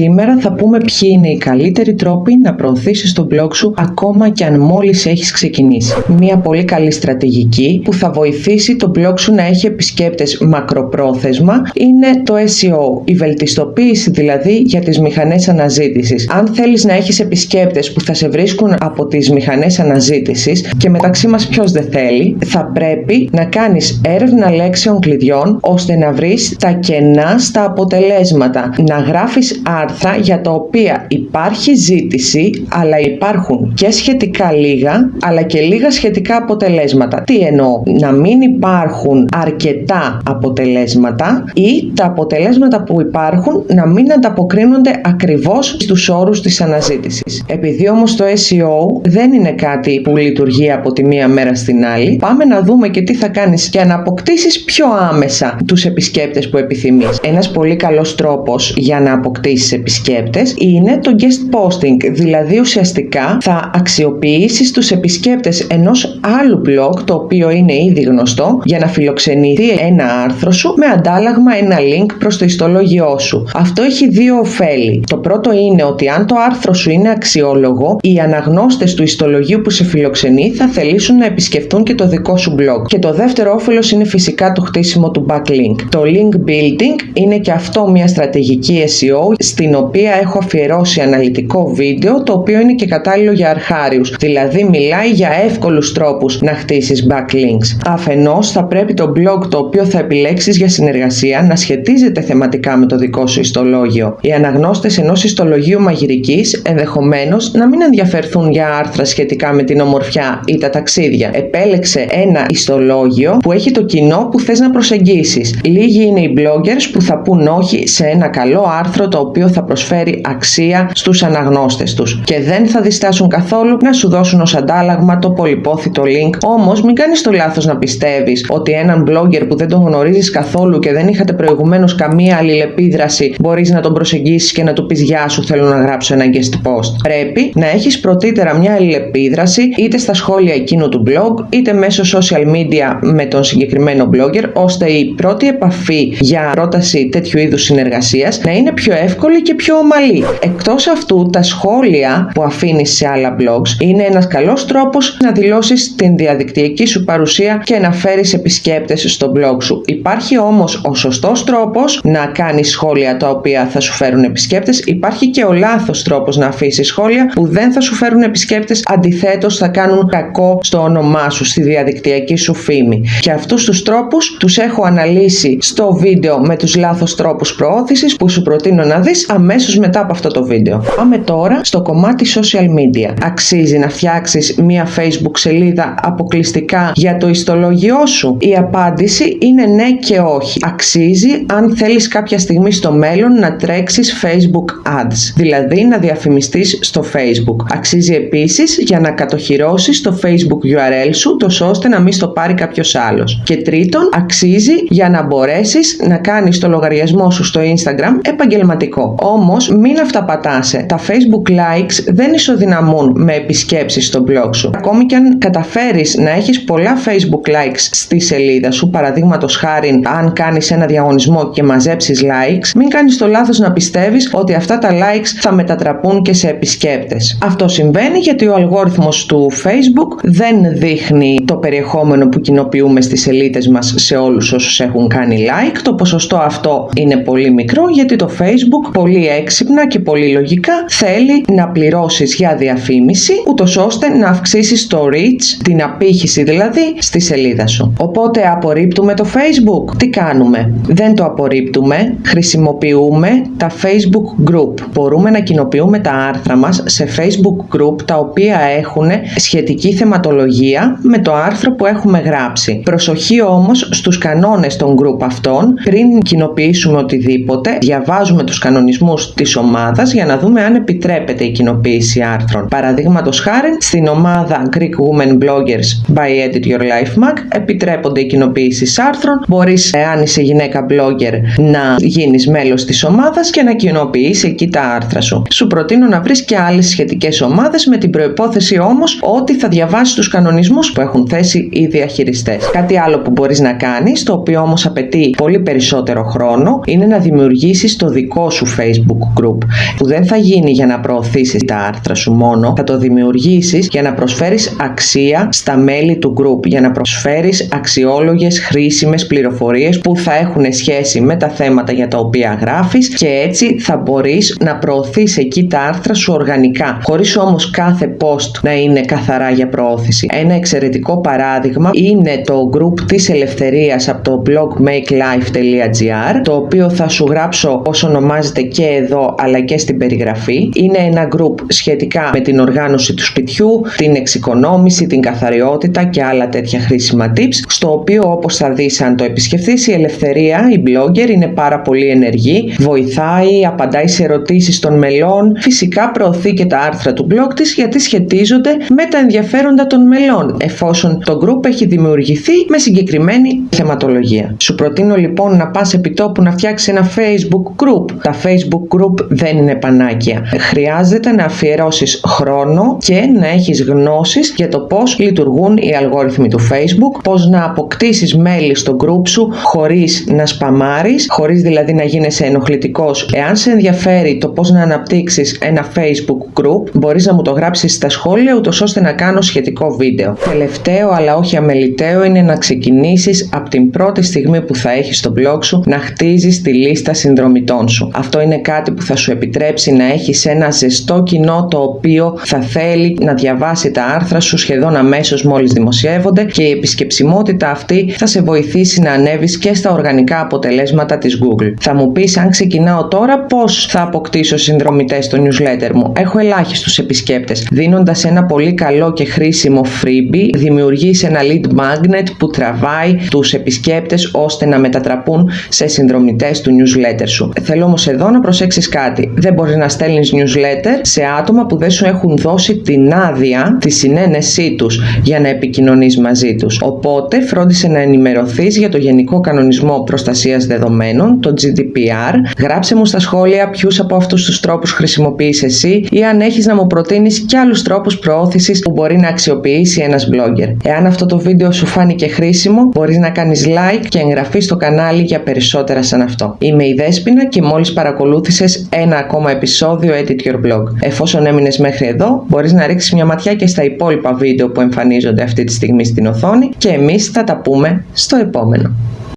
Σήμερα θα πούμε ποιοι είναι οι καλύτεροι τρόποι να προωθήσεις το blog σου ακόμα και αν μόλις έχεις ξεκινήσει. Μια πολύ καλή στρατηγική που θα βοηθήσει το blog σου να έχει επισκέπτες μακροπρόθεσμα είναι το SEO, η βελτιστοποίηση δηλαδή για τις μηχανές αναζήτησης. Αν θέλεις να έχεις επισκέπτες που θα σε βρίσκουν από τις μηχανές αναζήτησης και μεταξύ μας ποιος δεν θέλει, θα πρέπει να κάνεις έρευνα λέξεων κλειδιών ώστε να βρεις τα κενά στα αποτελέσματα. Να γράφεις άρθρα για τα οποία υπάρχει ζήτηση αλλά υπάρχουν και σχετικά λίγα αλλά και λίγα σχετικά αποτελέσματα. Τι εννοώ, να μην υπάρχουν αρκετά αποτελέσματα ή τα αποτελέσματα που υπάρχουν να μην ανταποκρίνονται ακριβώς στους όρους της αναζήτησης. Επειδή όμως το SEO δεν είναι κάτι που λειτουργεί από τη μία μέρα στην άλλη, πάμε να δούμε και τι θα κάνεις για να αποκτήσεις πιο άμεσα τους επισκέπτες που επιθυμείς. Ένας πολύ καλός τρόπος για να αποκτήσεις επισκέπτες είναι το guest posting, δηλαδή ουσιαστικά θα αξιοποιήσεις τους επισκέπτες ενός άλλου blog το οποίο είναι ήδη γνωστό για να φιλοξενηθεί ένα άρθρο σου με αντάλλαγμα ένα link προς το ιστολόγιο σου. Αυτό έχει δύο ωφέλη. Το πρώτο είναι ότι αν το άρθρο σου είναι αξιόλογο, οι αναγνώστες του ιστολογίου που σε φιλοξενεί θα θελήσουν να επισκεφτούν και το δικό σου blog. Και το δεύτερο όφελος είναι φυσικά το χτίσιμο του backlink. Το link building είναι και αυτό μια στρατηγική SEO στην οποία έχω αφιερώσει αναλυτικό βίντεο το οποίο είναι και κατάλληλο για αρχάριους. Δηλαδή μιλάει για εύκολους τρόπους να χτίσεις backlinks. Αφενός θα πρέπει το blog το οποίο θα επιλέξεις για συνεργασία να σχετίζεται θεματικά με το δικό σου ιστολόγιο. Οι αναγνώστες ενός ιστολογίου μαγειρικής ενδεχομένως να μην ενδιαφερθούν για άρθρα σχετικά με την ομορφιά ή τα ταξίδια. Επέλεξε ένα ιστολόγιο που έχει το κοινό που θες να προσεγγίσεις. Λίγοι είναι οι bloggers που θα πούν όχι σε ένα καλό άρθρο το οποίο θα προσφέρει αξία στους αναγνώστες τους και δεν θα διστάσουν καθόλου να σου δώσουν ως αντάλλαγμα το πολυπόθητο link. Όμως μην κάνεις το λάθος να πιστεύεις ότι έναν blogger που δεν τον γνωρίζεις καθόλου και δεν είχατε προηγουμένως καμία αλληλεπίδραση μπορείς να τον προσεγγίσεις και να του πεις γεια σου θέλω να γράψω ένα guest post. Πρέπει να έχεις πρωτήτερα μια αλληλεπίδραση είτε στα σχόλια εκείνου του blog είτε μέσω social media με τον συγκεκριμένο blogger ώστε η πρώτη επαφή για πρόταση τέτοιου είδους συνεργασίας να είναι πιο εύκολη και πιο ομαλή. Εκτός αυτού τα σχόλια που αφήνεις σε άλλα blogs είναι ένας καλός τρόπος να δηλώσεις την διαδικτυακή σου παρουσία και να φέρεις επισκέπτες στο blog σου. Υπάρχει όμως ο σωστός τρόπος να κάνεις σχόλια τα οποία θα σου φέρουν επισκέπτες. Υπάρχει και ο λάθος τρόπος να αφήσεις σχόλια που δεν θα σου φέρουν επισκέπτες, αντιθέτως θα κάνουν κακό στο όνομά σου, στη διαδικτυακή σου φήμη. Και αυτούς τους τρόπους τους έχω αναλύσει στο βίντεο με τους λάθος τρόπους προώθησης που σου προτείνω να δεις αμέσως μετά από αυτό το βίντεο. Πάμε τώρα στο κομμάτι social media. Αξίζει να φτιάξεις μια facebook σελίδα αποκλειστικά για το ιστολόγιο σου; Η απάντηση είναι ναι και όχι. Αξίζει αν θέλεις κάποια στιγμή στο μέλλον να τρέξεις facebook ads, δηλαδή να διαφημιστείς στο facebook. Αξίζει επίσης για να κατοχυρώσεις το facebook URL σου, τόσο ώστε να μην στο πάρει κάποιος άλλος. Και τρίτον, αξίζει για να μπορέσεις να κάνεις το λογαριασμό σου στο instagram επαγγελματικό. Όμως μην αυταπατάσαι. Τα facebook likes δεν ισοδυναμούν με επισκέψεις στο blog σου. Ακόμη και αν καταφέρεις να έχεις πολλά facebook likes στη σελίδα σου, παραδείγματος χάρη αν κάνεις ένα διαγωνισμό και μαζέψεις likes, μην κάνεις το λάθος να πιστεύεις ότι αυτά τα likes θα μετατραπούν και σε επισκέπτες. Αυτό συμβαίνει γιατί ο αλγόριθμος του facebook δεν δείχνει το περιεχόμενο που κοινοποιούμε στις σελίδες μας σε όλους όσους έχουν κάνει like. Το ποσοστό αυτό είναι πολύ μικρό γιατί το facebook πολύ έξυπνα και πολύ λογικά θέλει να πληρώσεις για διαφήμιση ούτως ώστε να αυξήσεις το reach, την απήχηση δηλαδή, στη σελίδα σου. Οπότε απορρίπτουμε το facebook. Τι κάνουμε; Δεν το απορρίπτουμε. Χρησιμοποιούμε τα facebook group. Μπορούμε να κοινοποιούμε τα άρθρα μας σε facebook group τα οποία έχουν σχετική θεματολογία με το άρθρο που έχουμε γράψει. Προσοχή όμως στους κανόνες των group αυτών πριν κοινοποιήσουμε οτιδήποτε. Διαβάζουμε τους κανονισμούς της ομάδας για να δούμε αν επιτρέπεται η κοινοποίηση άρθρων. Παραδείγματος χάρη, στην ομάδα Greek Women Bloggers by Edit Your Life Mag επιτρέπονται οι κοινοποίησεις άρθρων. Μπορείς, εάν είσαι γυναίκα blogger, να γίνεις μέλος της ομάδας και να κοινοποιήσει εκεί τα άρθρα σου. Σου προτείνω να βρεις και άλλες σχετικές ομάδες με την προπόθεση όμως ότι θα διαβάσεις τους κανονισμούς που έχουν έχουν θέσει οι διαχειριστές. Κάτι άλλο που μπορείς να κάνεις, το οποίο όμως απαιτεί πολύ περισσότερο χρόνο, είναι να δημιουργήσεις το δικό σου Facebook group, που δεν θα γίνει για να προωθήσεις τα άρθρα σου μόνο, θα το δημιουργήσεις για να προσφέρεις αξία στα μέλη του group, για να προσφέρεις αξιόλογες, χρήσιμες πληροφορίες που θα έχουν σχέση με τα θέματα για τα οποία γράφεις και έτσι θα μπορείς να προωθείς εκεί τα άρθρα σου οργανικά, χωρίς όμως κάθε post να είναι καθαρά για προώθηση. Ένα εξαιρετικό παράδειγμα είναι το group της ελευθερίας από το blog makelife.gr το οποίο θα σου γράψω όσο ονομάζεται και εδώ αλλά και στην περιγραφή. Είναι ένα group σχετικά με την οργάνωση του σπιτιού, την εξοικονόμηση, την καθαριότητα και άλλα τέτοια χρήσιμα tips στο οποίο όπως θα δεις αν το επισκεφθείς η ελευθερία, η blogger είναι πάρα πολύ ενεργή, βοηθάει, απαντάει σε ερωτήσεις των μελών, φυσικά προωθεί και τα άρθρα του blog της γιατί σχετίζονται με τα ενδιαφέροντα των μελών εφόσον το group έχει δημιουργηθεί με συγκεκριμένη θεματολογία. Σου προτείνω λοιπόν να πας επί τόπου να φτιάξεις ένα facebook group. Τα facebook group δεν είναι πανάκια. Χρειάζεται να αφιερώσεις χρόνο και να έχεις γνώσεις για το πώς λειτουργούν οι αλγόριθμοι του facebook, πώς να αποκτήσεις μέλη στο group σου χωρίς να σπαμάρεις, χωρίς δηλαδή να γίνεσαι ενοχλητικός. Εάν σε ενδιαφέρει το πώς να αναπτύξεις ένα facebook group, μπορείς να μου το γράψεις στα σχόλια ούτως ώστε να κάνω σχετικό βίντεο. Τελευταίο αλλά όχι αμεληταίο είναι να ξεκινήσεις από την πρώτη στιγμή που θα έχεις στο blog σου να χτίζεις τη λίστα συνδρομητών σου. Αυτό είναι κάτι που θα σου επιτρέψει να έχεις ένα ζεστό κοινό το οποίο θα θέλει να διαβάσει τα άρθρα σου σχεδόν αμέσως μόλις δημοσιεύονται και η επισκεψιμότητα αυτή θα σε βοηθήσει να ανέβεις και στα οργανικά αποτελέσματα της Google. Θα μου πεις αν ξεκινάω τώρα πώς θα αποκτήσω συνδρομητές στο newsletter μου; Έχω ελάχιστους επισκέπτες. Δίνοντας ένα πολύ καλό και χρήσιμο freebie δημιουργείς ένα lead magnet που τραβάει τους επισκέπτες ώστε να μετατραπούν σε συνδρομητές του newsletter σου. Θέλω όμως εδώ να προσέξεις κάτι. Δεν μπορείς να στέλνεις newsletter σε άτομα που δεν σου έχουν δώσει την άδεια, τη συνένεσή τους για να επικοινωνείς μαζί τους. Οπότε φρόντισε να ενημερωθείς για το Γενικό Κανονισμό Προστασίας Δεδομένων, το GDPR. Γράψε μου στα σχόλια ποιους από αυτούς τους τρόπους χρησιμοποιείς εσύ ή αν έχεις να μου προτείνεις και άλλους τρόπους προώθησης που μπορεί να αξιοποιήσει ένας blogger. Εάν αυτό το βίντεο σου φάνηκε χρήσιμο, μπορείς να κάνεις like και εγγραφή στο κανάλι για περισσότερα σαν αυτό. Είμαι η Δέσποινα και μόλις παρακολούθησες ένα ακόμα επεισόδιο Edit Your Blog. Εφόσον έμεινες μέχρι εδώ, μπορείς να ρίξεις μια ματιά και στα υπόλοιπα βίντεο που εμφανίζονται αυτή τη στιγμή στην οθόνη και εμείς θα τα πούμε στο επόμενο.